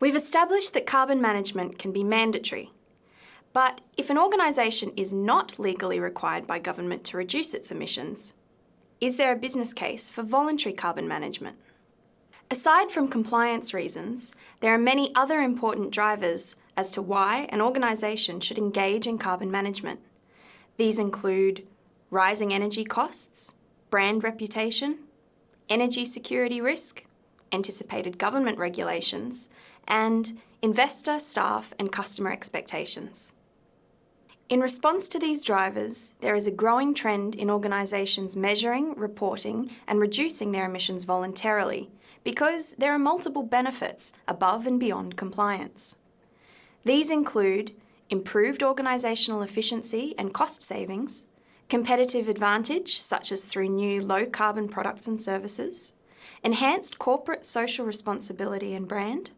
We've established that carbon management can be mandatory. But if an organisation is not legally required by government to reduce its emissions, is there a business case for voluntary carbon management? Aside from compliance reasons, there are many other important drivers as to why an organisation should engage in carbon management. These include rising energy costs, brand reputation, energy security risk, anticipated government regulations, and investor, staff and customer expectations. In response to these drivers, there is a growing trend in organisations measuring, reporting and reducing their emissions voluntarily because there are multiple benefits above and beyond compliance. These include improved organisational efficiency and cost savings, competitive advantage such as through new low-carbon products and services, enhanced corporate social responsibility and brand,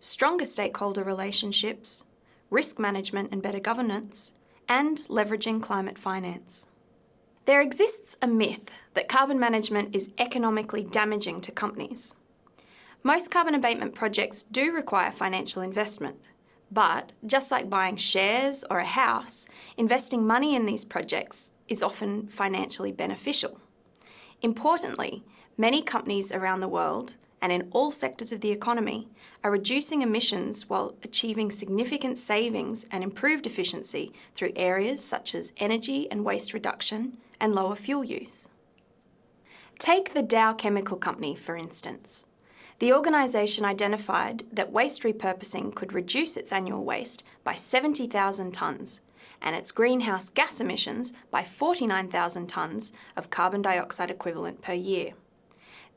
stronger stakeholder relationships, risk management and better governance, and leveraging climate finance. There exists a myth that carbon management is economically damaging to companies. Most carbon abatement projects do require financial investment, but just like buying shares or a house, investing money in these projects is often financially beneficial. Importantly, many companies around the world and in all sectors of the economy are reducing emissions while achieving significant savings and improved efficiency through areas such as energy and waste reduction and lower fuel use. Take the Dow Chemical Company, for instance. The organisation identified that waste repurposing could reduce its annual waste by 70,000 tonnes and its greenhouse gas emissions by 49,000 tonnes of carbon dioxide equivalent per year.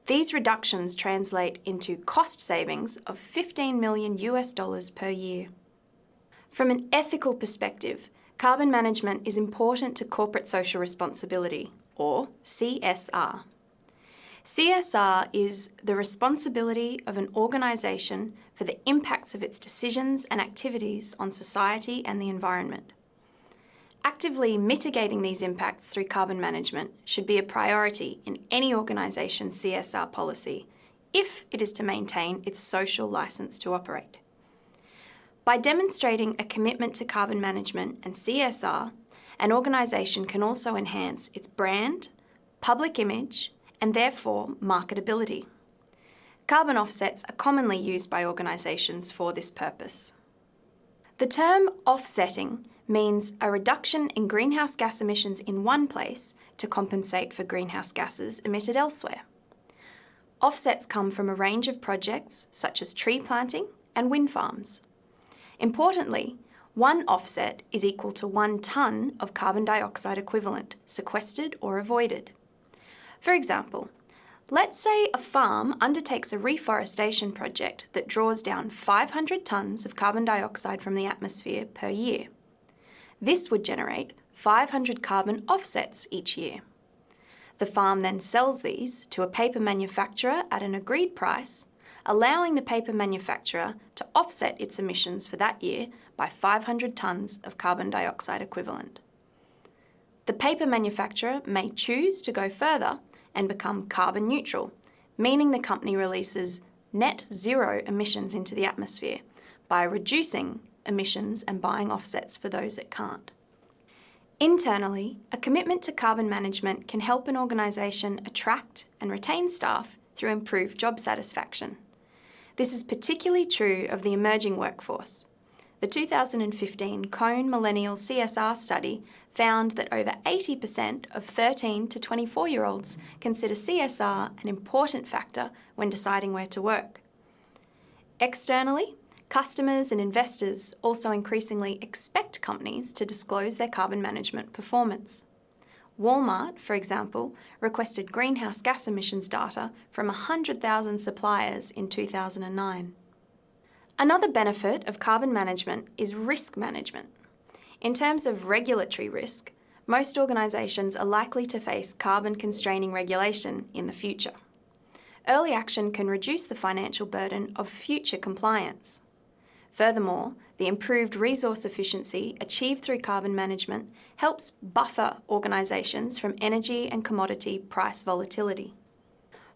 These reductions translate into cost savings of 15 million US dollars per year. From an ethical perspective, carbon management is important to corporate social responsibility, or CSR. CSR is the responsibility of an organisation for the impacts of its decisions and activities on society and the environment. Actively mitigating these impacts through carbon management should be a priority in any organisation's CSR policy if it is to maintain its social licence to operate. By demonstrating a commitment to carbon management and CSR, an organisation can also enhance its brand, public image and therefore marketability. Carbon offsets are commonly used by organisations for this purpose. The term offsetting means a reduction in greenhouse gas emissions in one place to compensate for greenhouse gases emitted elsewhere. Offsets come from a range of projects such as tree planting and wind farms. Importantly, one offset is equal to one tonne of carbon dioxide equivalent sequestered or avoided. For example, let's say a farm undertakes a reforestation project that draws down 500 tonnes of carbon dioxide from the atmosphere per year. This would generate 500 carbon offsets each year. The farm then sells these to a paper manufacturer at an agreed price, allowing the paper manufacturer to offset its emissions for that year by 500 tonnes of carbon dioxide equivalent. The paper manufacturer may choose to go further and become carbon neutral, meaning the company releases net zero emissions into the atmosphere by reducing emissions and buying offsets for those that can't. Internally, a commitment to carbon management can help an organisation attract and retain staff through improved job satisfaction. This is particularly true of the emerging workforce. The 2015 Cone Millennial CSR study found that over 80% of 13 to 24 year olds consider CSR an important factor when deciding where to work. Externally, customers and investors also increasingly expect companies to disclose their carbon management performance. Walmart, for example, requested greenhouse gas emissions data from 100,000 suppliers in 2009. Another benefit of carbon management is risk management. In terms of regulatory risk, most organisations are likely to face carbon constraining regulation in the future. Early action can reduce the financial burden of future compliance. Furthermore, the improved resource efficiency achieved through carbon management helps buffer organisations from energy and commodity price volatility.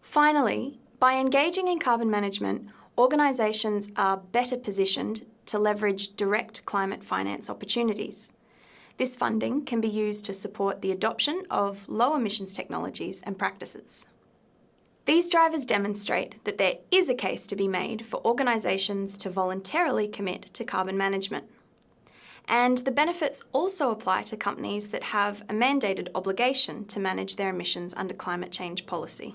Finally, by engaging in carbon management, organisations are better positioned to leverage direct climate finance opportunities. This funding can be used to support the adoption of low emissions technologies and practices. These drivers demonstrate that there is a case to be made for organisations to voluntarily commit to carbon management. And the benefits also apply to companies that have a mandated obligation to manage their emissions under climate change policy.